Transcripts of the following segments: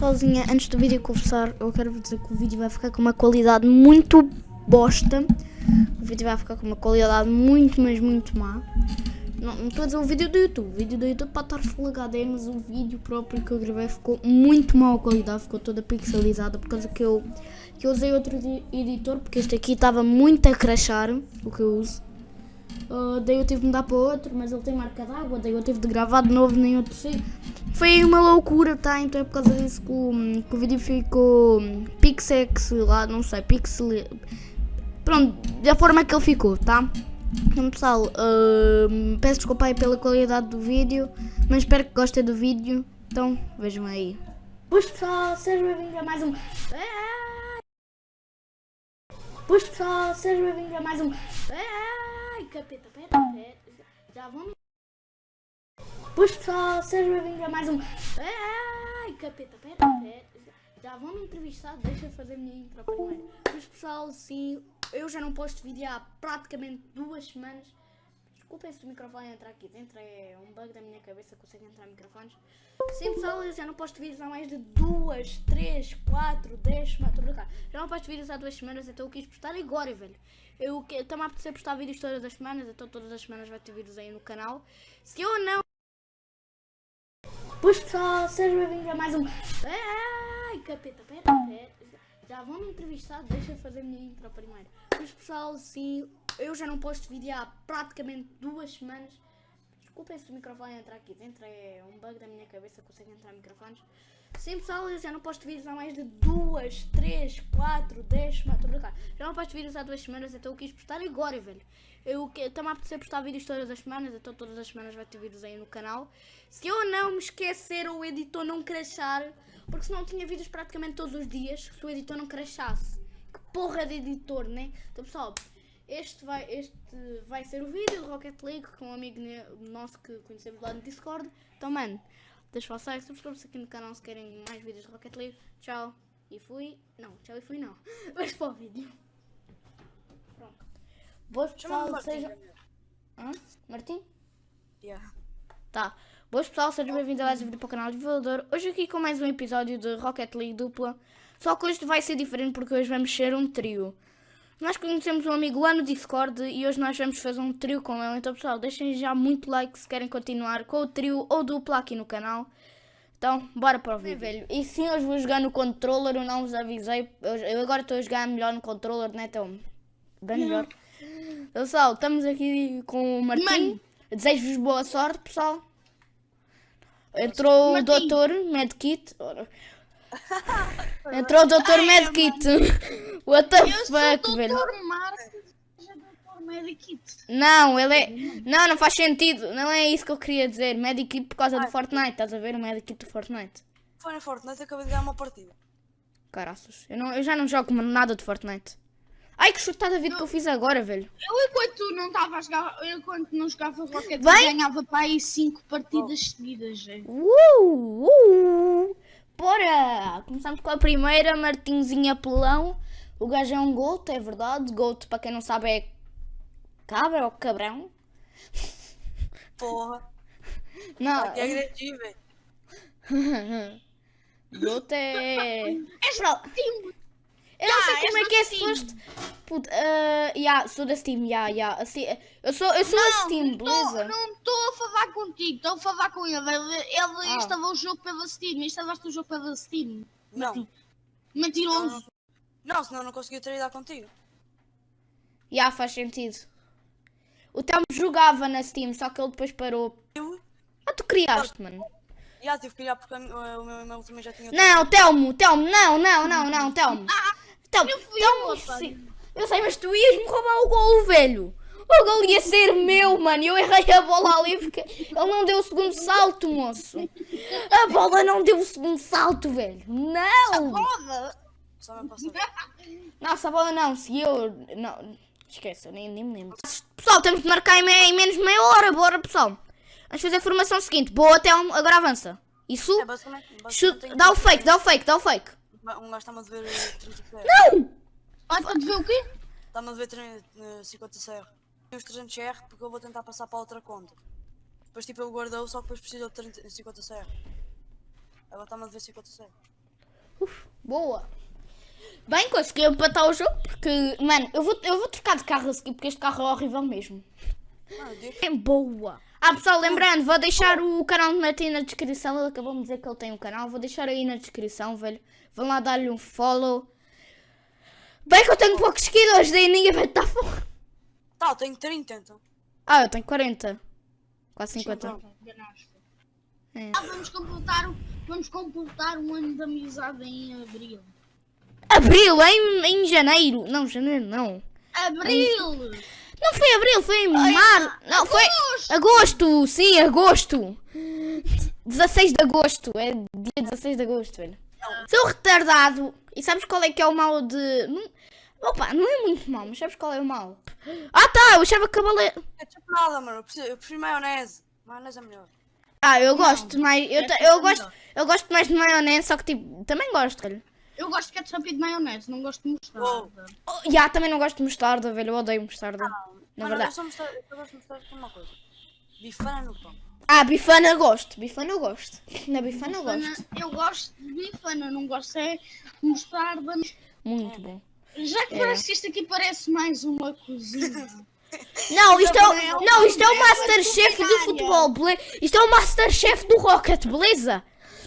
Sozinha, antes do vídeo começar, eu quero dizer que o vídeo vai ficar com uma qualidade muito bosta. O vídeo vai ficar com uma qualidade muito, mas muito má. Não, estou a dizer o vídeo do YouTube. O vídeo do YouTube pode estar full HD, mas o vídeo próprio que eu gravei ficou muito mal a qualidade, ficou toda pixelizada por causa que eu, que eu usei outro edi- editor, porque este aqui estava muito a crashar, o que eu uso. Uh, daí eu tive de mudar para outro, mas ele tem marca d'água, daí eu tive de gravar de novo nem outro sítio. Foi uma loucura, tá? Então é por causa disso que o, que o vídeo ficou hum, pixex lá, não sei, pixel... Pronto, da forma que ele ficou, tá? Então pessoal, hum, peço desculpa aí pela qualidade do vídeo, mas espero que gostem do vídeo, então vejam aí. Pois pessoal, sejam bem-vindos a mais um... Pois pessoal, sejam bem-vindos a mais um... Capeta, pera, pera, já vamos... Pois pessoal, sejam bem-vindos a mais um... Ai, capeta, pera, pera, já me entrevistar, deixa eu fazer a minha intro primeiro. Pois pessoal, sim, eu já não posto vídeo há praticamente duas semanas. Desculpem se o microfone entrar aqui dentro, é um bug da minha cabeça, consigo entrar microfones. Sim pessoal, eu já não posto vídeos há mais de duas, três, quatro, dez semanas. Já não posto vídeos há duas semanas, então eu quis postar agora, velho. Eu a apetecer postar vídeos todas as semanas, então todas as semanas vai ter vídeos aí no canal. Se eu não... Pois pessoal, sejam bem-vindos a mais um... Ai, capeta, pera, pera, já vão me entrevistar, deixa eu fazer a minha intro primeiro. Pois pessoal, sim, eu já não posto vídeo há praticamente duas semanas. Desculpem se o microfone entrar aqui dentro, é um bug da minha cabeça, consigo entrar microfones. Sim pessoal, eu já não posto vídeos há mais de duas, três, quatro, dez semanas, estou brincar. Já não posto vídeos há duas semanas, então eu quis postar agora, velho. Eu a apetecer postar vídeos todas as semanas, então todas as semanas vai ter vídeos aí no canal. Se eu não me esquecer ou o editor não crashar, porque senão tinha vídeos praticamente todos os dias, se o editor não crashasse. Que porra de editor, né? Então pessoal, este vai, este vai ser o vídeo do Rocket League com um amigo nosso que conhecemos lá no Discord. Então mano, deixa o like, subscreve-se aqui no canal se querem mais vídeos de Rocket League. Tchau. E fui. Não, tchau e fui não. Vamos para o vídeo. Pronto. Boas pessoal, Martim, sejam. Hã? Martim? Yeah. Tá. Boas pessoal, sejam bem-vindos a mais um vídeo para o canal de Voador. Hoje aqui com mais um episódio de Rocket League dupla. Só que hoje vai ser diferente porque hoje vamos ser um trio. Nós conhecemos um amigo lá no Discord e hoje nós vamos fazer um trio com ele. Então pessoal, deixem já muito like se querem continuar com o trio ou dupla aqui no canal. Então, bora para o vídeo. velho. E sim, hoje vou jogar no controller, eu não vos avisei. Eu, eu agora estou a jogar melhor no controller, né? Então, bem melhor. Então, pessoal, estamos aqui com o Martim. Desejo-vos boa sorte, pessoal. Entrou o Martim. doutor Medkit. Entrou o doutor Medkit. What the Eu sou fuck, o velho? Dr. Marcos, Dr. Medikit. Não, ele é. Não, não faz sentido. Não é isso que eu queria dizer. Medikit por causa do Fortnite. Estás a ver? O Medikit do Fortnite. Foi na Fortnite, acabei de ganhar uma partida. Caraças. Eu, não, eu já não jogo nada de Fortnite. Ai, que chutada vida que eu fiz agora, velho. Eu, enquanto tu não estava a jogar, eu, enquanto não jogava Rocket, Vai. Ganhava para aí 5 partidas seguidas. é. Uh, uh. Bora! Começamos com a primeira, Martinzinho Apelão. O gajo é um goat, é verdade. Goat, para quem não sabe, é cabra ou cabrão. Porra, Não, que agressivo, velho. goat é. Pro- time. Eu não sei Ah, como é que é suposto. Puto, uh, yeah, sou da Steam, yeah, yeah. Assim, eu sou, eu sou da Steam, beleza? Não estou a falar contigo, estou a falar com ele. Ele, ele Ah. instalou o jogo pela Steam. Instalaste o jogo pela Steam. Não, Mentiroso. não, senão não conseguia ter ido contigo. Yeah, faz sentido. O Telmo jogava na Steam, só que ele depois parou. Eu, Ah, tu criaste, mano. já tive que olhar porque o meu e-mail também já tinha. Não, Telmo, Telmo, não, não, não, não, Telmo. Telmo, eu fui otário. sim. eu sei, mas tu ias me roubar o golo, velho. O golo ia ser meu, mano. Eu errei a bola ali porque ele não deu o segundo salto, moço. A bola não deu o segundo salto, velho. Não. Me passou. Nossa, a bola não, se eu. Não, esquece, eu nem, nem me lembro. Pessoal, temos de marcar em, em menos de meia hora, bora, pessoal. Vamos fazer a formação seguinte. Boa, Telmo, agora avança. Isso. É basicamente. basicamente dá o fake, dá o fake, dá o fake. Um gajo está-me a dever eh, 30 CR. Não! Vai para ver o quê? Está-me a dever 30, eh, 50 CR. Tenho os 300 CR porque eu vou tentar passar para outra conta. Depois tipo ele guardou, só que depois precisou de 30, 50 CR. Agora está-me a dever 50 CR. Uf, boa. Bem, consegui empatar o jogo porque, mano, eu vou, eu vou trocar de carro a seguir porque este carro é horrível mesmo. Mano. É boa. Ah, pessoal, lembrando, vou deixar o canal do Martim na descrição. Ele acabou de dizer que ele tem um canal. Vou deixar aí na descrição, velho. Vão lá dar-lhe um follow. Bem que eu tenho poucos seguidores, daí ninguém vai estar fora. Tá, eu tenho 30 então. Ah, eu tenho 40. Quase 50. Pronto, enganaste. É. Ah, vamos completar, o- vamos completar um ano de amizade em abril. Abril, em, em janeiro. Não, janeiro não. Abril! Não foi abril, foi em março. Não, foi Agosto! agosto. Sim, agosto. 16 de agosto. É dia 16 de agosto, velho. Sou retardado. E sabes qual é que é o mal de. Não... Opa, não é muito mal, mas sabes qual é o mal? Ah tá, eu achava que a baleia. É tipo nada, mano. Eu prefiro, eu prefiro maionese. Maionese é melhor. Ah, eu gosto mais. Eu, é eu, é gosto, eu gosto mais de maionese, só que tipo, também gosto, velho. Eu gosto de ketchup e de maionese, não gosto de mostarda. Oh, já, também não gosto de mostarda, velho. Eu odeio mostarda. Na Mano, eu verdade. só mostrar, eu só gosto de mostrar uma coisa. Bifana no pão. Ah, bifana eu gosto. Bifana eu gosto. Na bifana eu Bifana, gosto. eu gosto de bifana, não gosto é de mostarda. Muito bom. Já que É. parece que isto aqui parece mais uma cozinha. Não, isto é, o- Não, isto é o é Masterchef do futebol, bele... Isto é o Masterchef do Rocket, beleza?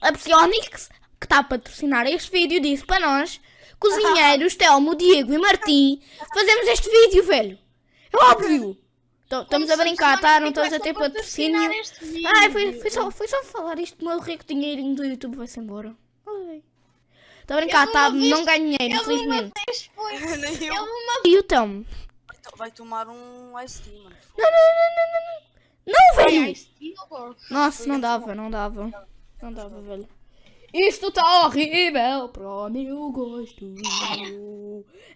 A Psionics, que está a patrocinar este vídeo, disse para nós, cozinheiros, Telmo, Diego e Martim, fazemos este vídeo, velho. É óbvio. Então, estamos a brincar, tá? Não estamos a ter patrocínio. Ai, foi, foi, só, foi só falar isto, meu rico dinheirinho do YouTube vai-se embora. Ai. Estou a brincar, tá? Não ganho dinheiro, Eu uma infelizmente. E o Telmo? Vai tomar um ice tea, mano. Não, não, não, não, não, não. Não, velho. Nossa, não dava, não dava. Não dava, velho. Isto está horrível para o meu gosto.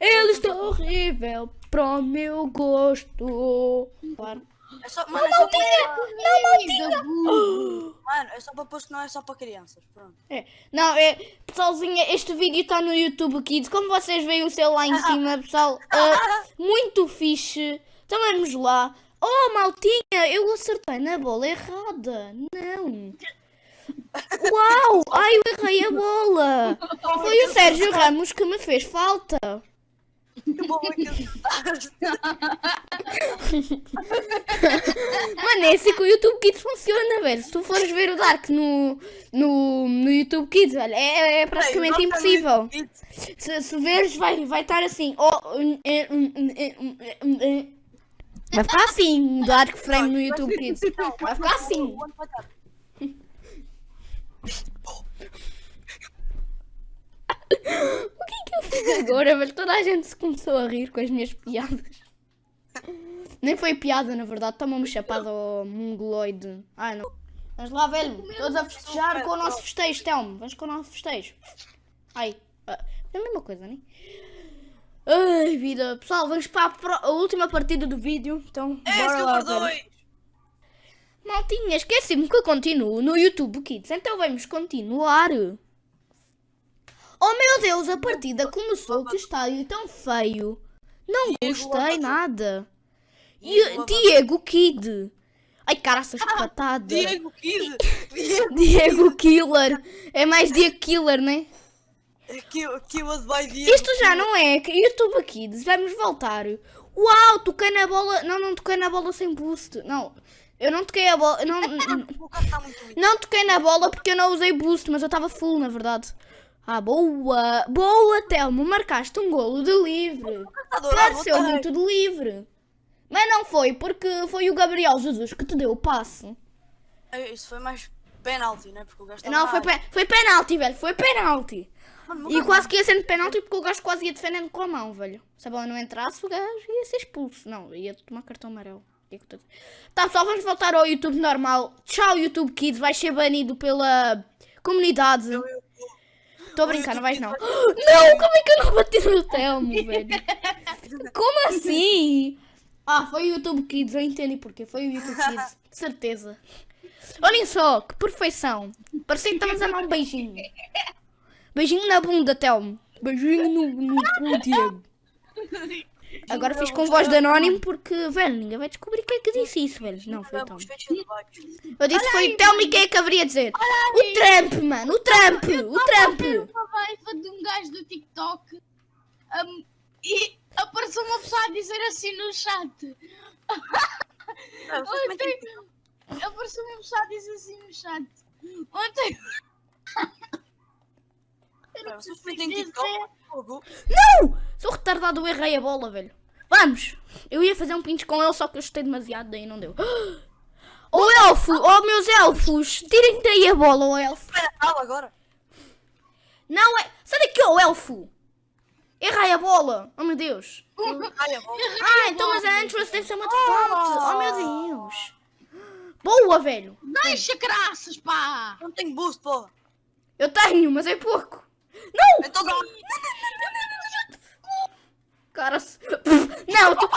Ele está horrível para o meu gosto. Claro. É só, mano, é só para, Não, Maltinha! mano, é só para posto, não é só para crianças. Pronto. É. Não, é. Pessoalzinha, este vídeo está no YouTube Kids. Como vocês veem o seu lá em cima, pessoal. ah, muito fixe. Então vamos lá. Oh, maltinha, eu acertei na bola errada. Não. Uau! Ai, eu errei a bola. Foi o Sérgio Ramos que me fez falta. Mano, é assim que o YouTube Kids funciona, velho. Se tu fores ver o Dark no, no, no YouTube Kids, velho, é, é praticamente Ei, impossível. Se, se veres, vai, vai estar assim. Oh. Vai ficar assim, o Dark Frame no YouTube Kids. Vai ficar assim. O ano vai estar. O que é que eu fiz agora, velho? Toda a gente se começou a rir com as minhas piadas. Nem foi piada, na verdade. Toma-me chapada ao mongoloide. Ai, não. Vamos lá, velho. Todos a festejar com o nosso festejo, Telmo. Vamos com o nosso festejo. Ai. ah, É a mesma coisa, né? Ai, vida. Pessoal, vamos para a, pro- a última partida do vídeo. Então, É, bora lá, velho. 2. Maltinha, esqueci-me que eu continuo no YouTube Kids, então vamos continuar. Oh meu Deus, a partida começou, que estádio tão feio. Não gostei nada. E Diego Kid. Ai, caraças, que patada. Diego Kid. Diego Killer. É mais Diego Killer, né? Diego. Isto já não é YouTube Kids, vamos voltar. Uau, toquei na bola. Não, não toquei na bola sem boost. Não, eu não toquei a bola. Não, lindo. Não toquei na bola porque eu não usei boost, mas eu estava full, na verdade. Ah, boa! Boa, Telmo! Marcaste um golo de livre. Pareceu muito de livre. Mas não foi, porque foi o Gabriel Jesus que te deu o passe. vez. Isso foi mais penalti, né? Porque o gajo estava Não, foi, pe foi penalti, velho. Foi penalti. Mano, E quase que ia sendo penalti porque o gajo quase ia defendendo com a mão, velho. Se a bola não entrasse, o gajo ia ser expulso. Não, ia tomar cartão amarelo. É eu Tá, pessoal, vamos voltar ao YouTube normal. Tchau, YouTube Kids. Vais ser banido pela comunidade. Estou a brincar, não vais não. Não, como é que eu não bati no Telmo, velho? Como assim? Ah, foi o YouTube Kids, eu entendi porquê. Foi o YouTube Kids, certeza. Olhem só, que perfeição. Parecia que estávamos a dar um beijinho. Beijinho na bunda, Telmo. Beijinho no, no cu, Diego. Agora fiz com voz de anónimo porque, velho, ninguém vai descobrir quem é que disse isso, velho. Não, foi o de baixo. Eu disse que foi o Telmo e quem é que haveria de dizer? O Trump, mano, o Trump, o Trump. Vai, gajo do TikTok um, e apareceu uma pessoa a dizer assim no chat. Ontem apareceu uma pessoa a dizer assim no chat. Ontem. Dizer- TikTok? Fogo. Não! Sou retardado, eu errei a bola, velho. Vamos! Eu ia fazer um pinch com ele, só que eu chutei demasiado, daí não deu. Oh elfo! Oh meus elfos! Tirem daí a bola, oh elfo! Espera, fala agora. Não é. Sai daqui, oh elfo! Errei a bola! Oh meu Deus! Ai, a bola. Ah, então mas a Entrance deve ser muito forte! Oh meu Deus! Boa, velho! Deixa graças, pá! Não tenho boost, porra. Eu tenho, mas é pouco! Não! Então dá. Cara, se- não, tu...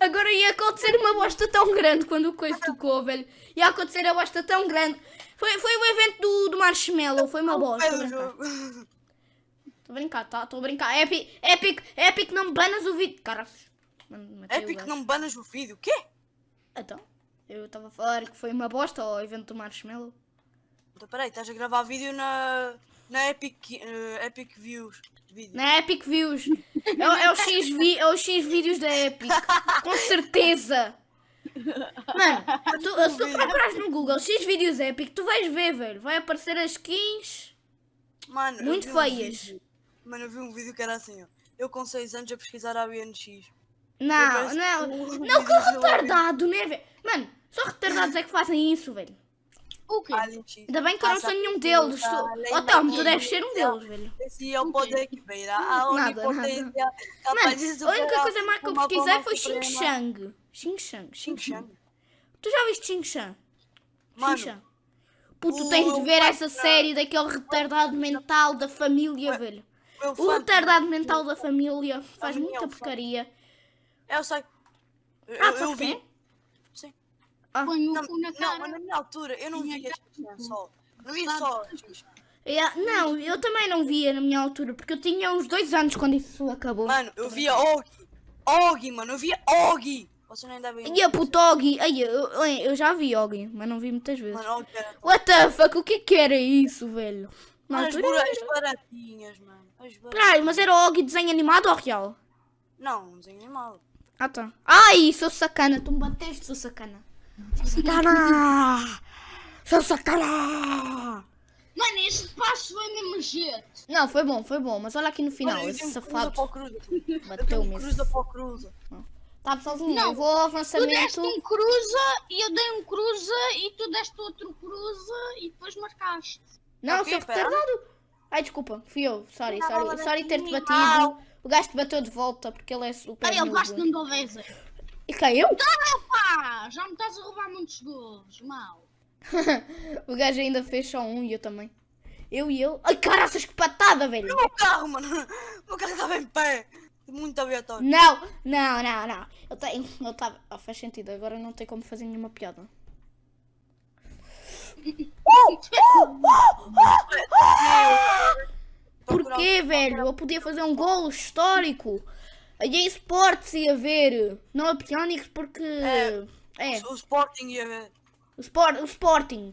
agora ia acontecer uma bosta tão grande quando o coisa tocou, velho. Ia acontecer a bosta tão grande. Foi, foi o evento do, do Marshmallow, foi uma bosta. É Estou a brincar. jogo. Estou a brincar, tá? Estou a brincar. Epic, Epic, Epic, não me banas o vídeo. Cara, Epic não banas o vídeo. O quê? Então, eu estava a falar que foi uma bosta o evento do Marshmallow. Então, peraí, estás a gravar vídeo na, na Epic, eh, Epic Views. Na Epic Views. É, o- é, o X vi, é os X vídeos da Epic. Com certeza. Mano, tu, se tu procurares no Google X vídeos Epic, tu vais ver, velho. Vai aparecer as skins. Mano, Muito um feias. vídeo- Mano, eu vi um vídeo que era assim, ó. Eu com 6 anos a pesquisar a BNX. Não, não. um Não, que retardado, né, velho? Mano, só retardados é que fazem isso, velho. O quê? Ainda bem que eu não sou nenhum deles. Tu... Oh, Tom, tu deves ser um deles, velho. Esse é o poder que beira a onipotência. Mano, capaz a única coisa má que eu pesquisei foi Xing. Shang. Xing Shang, Xing Xing Shang. Shang. Tu já viste Xing Shang? Mano, Xuxa. Puto, tens de ver essa série daquele retardado mental da família, velho. O retardado mental da família faz muita é fã. porcaria. Eu sei. Eu, Ah, eu, eu vi. Põe o Não, cu na não, cara. mas na minha altura eu não via só. Não via só. Yeah, não, eu também não via na minha altura, porque eu tinha uns dois anos quando isso acabou. Mano, eu via Ogi. Ogi, mano, eu via Ogi. Você nem deve E a puto Ogi, ai, eu, eu, já vi Ogi, mas não vi muitas vezes. Mano, Ogi era. What the fuck, o que que era isso, velho? Na Mano, as, altura era- as baratinhas, mano. As baratinhas. Peraí, mas era Ogi desenho animado ou real? Não, não desenho animado. Ah tá. Ai, sou sacana, tu me bateste, sou sacana. Sacana! Sou sacana! Mano, este passo foi mesmo jeito. Não, foi bom, foi bom, mas olha aqui no final, eu esse safado para o cruza. Eu tenho bateu mesmo. cruza para o cruza. Tá sozinho, Não, eu vou ao Tu deste avançamento. um cruza e eu dei um cruza e tu deste outro cruza e depois marcaste. Não, Ok, sou pera. retardado. Ai, desculpa, fui eu. Sorry, Não, sorry, sorry ter-te batido. O gajo te bateu de volta porque ele é super Ai, ele basta um Galveza. E caiu? Pá, já me estás a roubar muitos gols, mal. o gajo ainda fez só um e eu também. Eu e ele. Ai, caraças, que patada, velho! O meu carro, mano. O meu carro estava em pé. Muito aleatório. Não, não, não, não. Eu tenho. Eu tava. Ah, faz sentido, agora não tem como fazer nenhuma piada. Porquê, velho? Eu podia fazer um golo histórico. A EA Sports ia ver. Não a Psionics porque. É. É, O Sporting ia ver. o, Sport, o Sporting.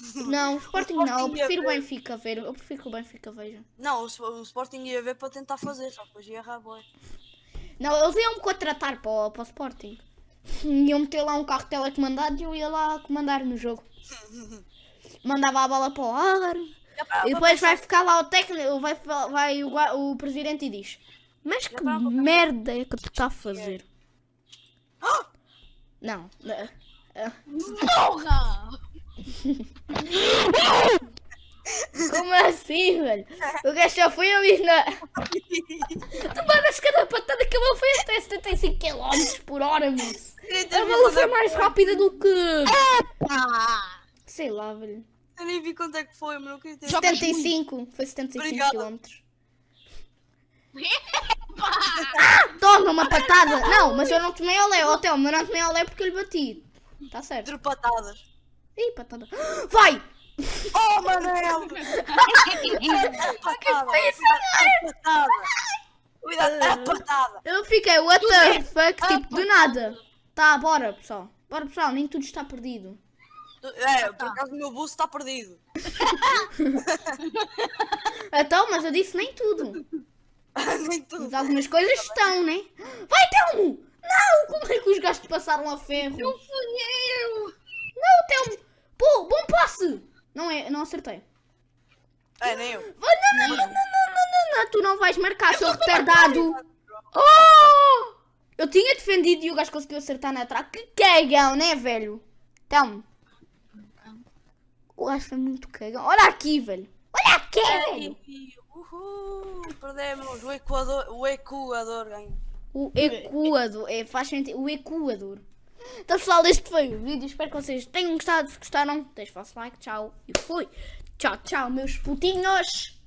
Não, o Sporting não. Eu Sporting ia prefiro o. Benfica ver. Eu prefiro que o Benfica veja. Não, o, o Sporting ia ver para tentar fazer, só depois ia errar, boy. Não, eles iam me contratar para o, para o Sporting. Iam meter lá um carro telecomandado e eu ia lá comandar no jogo. Mandava a bola para o ar. E depois vai ficar lá o técnico, vai, vai o, o presidente e diz: Mas que merda é que tu está a fazer? Não. Porra! Como assim, velho? O gajo já foi ali na. Tu mandas cada patada que ele foi até 75 km por hora, moço. A bola foi mais rápida do que. Pá! Sei lá, velho. Eu nem vi quanto é que foi, mano. Eu queria ter... Jogas 75. Foi 75 Obrigada. km. Toma uma patada! Não, mas eu não tomei olé, ó Telmo, eu não tomei olé porque eu lhe bati. Tá certo. Quatro patadas. Ih, patada. Vai! Oh, Manel! É patada. É patada. Cuidado, é patada. Eu fiquei, what the fuck, tipo, do nada. Tá, bora, pessoal. Bora, pessoal, nem tudo está perdido. É, por acaso o meu buço está perdido. Então, mas eu disse nem tudo. Nem tudo. Mas algumas coisas estão, né? Vai, Telmo! Não! Como é que os gajos passaram a ferro? Não fui eu! Não, Telmo! Pô, bom passe! Não é, não acertei. É, nem eu. Vai, não, não, não, não, não, não, não, tu não vais marcar, seu retardado! Oh! Eu tinha defendido e o gajo conseguiu acertar na trave. Que cagão, né, velho? Telmo. O gajo foi muito cagão. Olha aqui, velho. Olha aqui, velho. Uhul, perdemos. O Equador, o Equador ganhou. O Equador. É, faz sentido. O Equador. Então, pessoal, este foi o vídeo. Espero que vocês tenham gostado. Se gostaram, deixem o vosso like. Tchau. E fui. Tchau, tchau, meus putinhos.